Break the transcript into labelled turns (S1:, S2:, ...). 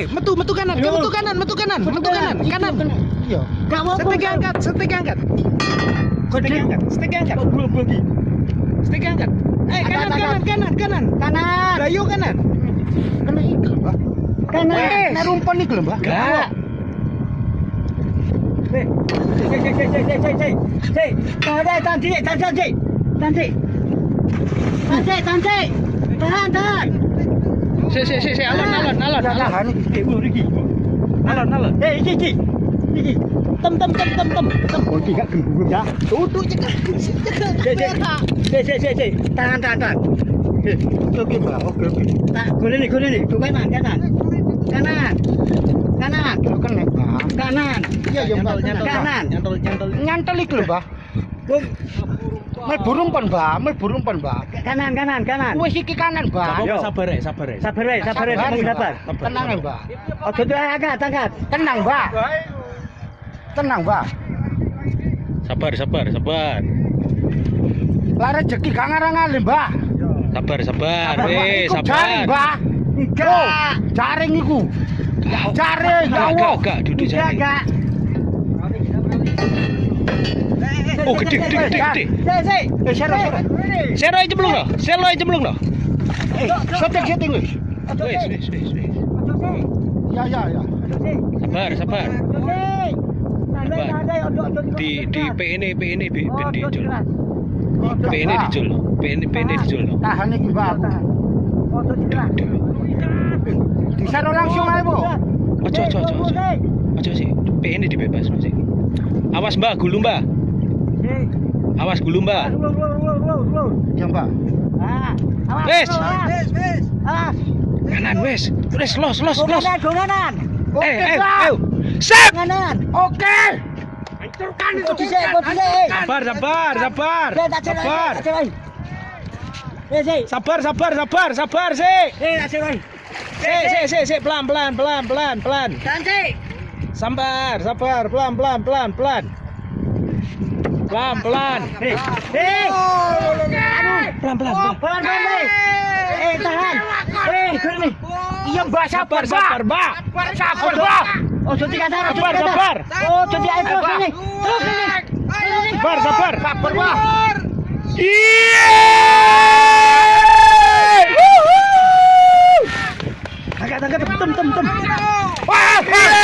S1: Eh, metu, metu kanan,
S2: Yo.
S1: metu kanan, metu kanan, metu kanan, kanan.
S2: Iya. Gak mau.
S1: Setik angkat, setik angkat. Setik angkat, setik angkat. Setik angkat. Eh, kanan, kanan, kanan, kanan.
S2: Kanan.
S1: Layu kanan.
S2: Iki lho, Mbak. Kanan.
S1: Wes.
S2: Nek rumpun iki lho, Mbak.
S1: Gak.
S2: Cek, cek, cek, cek, cek, cek, cek. Cek. Tahan, tahan, tahan, cek, tahan, tahan, cek. Tahan,
S1: Si si si si ah. alon alon alon
S2: alon. Iki ulur iki.
S1: Alon alon.
S2: Eh iki iki. Iki. Tem tem tem tem tem. Tem kok iki gak gembung ya.
S1: Tutuk cekak.
S2: Si si si si. Tangan tangan tangan. Oke, oke, Pak. Oke, oke. Tak gole ni, gole ni. Coba nang kanan. Kanan. Kanan.
S3: Kanan.
S2: Kanan.
S3: Iya, yo Pak,
S1: nyantol.
S2: Kanan.
S1: Nyantol, nyantol.
S3: Nyantol iki lho, Pak.
S2: Bung.
S3: Mlebu rumpun, Mbak. Mlebu rumpun, Mbak.
S2: Kanan, kanan, kanan.
S3: Wis iki kanan, Mbak.
S1: sabar ya, sabar ya.
S2: Sabar wae, sabar wae, sabar sabar.
S3: Tenang Mbak.
S2: Ojo tuh angkat, angkat.
S3: Tenang, Mbak. Tenang, Mbak.
S1: Sabar, sabar, sabar.
S3: Lah rezeki gak ngarang-ngali, Mbak.
S1: Sabar, sabar.
S3: Mbak,
S1: Eh,
S3: iku jaring,
S1: sabar.
S3: Mbak. Oh, jaring iku. Jaring, ya
S1: gak, gak, duduk
S2: Enggak,
S1: jaring.
S2: enggak.
S1: Oh, gede, gede, gede, gede.
S3: Eh, sero, sero.
S1: Sero aja cemplung loh, sero aja cemplung loh.
S3: Eh, setting, setting wis.
S1: Wes, wes, wes, wes.
S3: Ya, ya, ya.
S1: Sabar, sabar. Di di PN PN ben dicul. PN dicul. PN PN dicul.
S3: Tahan iki, Mbak. Disero langsung ae, Bu.
S1: Ojo, ojo, ojo, ojo. Ojo sih. PN dibebas sih. Awas Mbak, gulu Mbak. Awas gulu Mbak.
S3: Ya, Mbak.
S1: Wes.
S2: Ah,
S1: Kanan wes. Wes los los los.
S2: kanan,
S1: Eh, eh, ayo. Sep.
S2: Kanan.
S3: Oke. Hancurkan itu.
S1: Sabar, sabar, sabar. Sabar.
S2: Eh.
S1: Sabar, sabar, sabar, sabar sih.
S2: Eh,
S1: Sik, sik, sik, sik, pelan, pelan, pelan, pelan, pelan.
S2: Sik.
S1: Sabar, sabar, pelan, pelan, pelan, pelan. Pelan, pelan.
S2: Eh, eh. Aduh.
S1: Pelan, pelan,
S2: Oh,
S1: pelan.
S2: pelan, pelan, Mbak. Eh, tahan. Eh, gini.
S3: Iya, Mbak,
S1: Sabar,
S3: sabar,
S1: Mbak.
S3: Sabar, Mbak.
S2: Oh, jadi kasar, jadi
S1: Sabar, sabar.
S2: Oh, jadi ayo terus ini. Terus ini.
S1: Sabar, sabar.
S3: Sabar, Mbak.
S1: Iya.
S2: Angkat,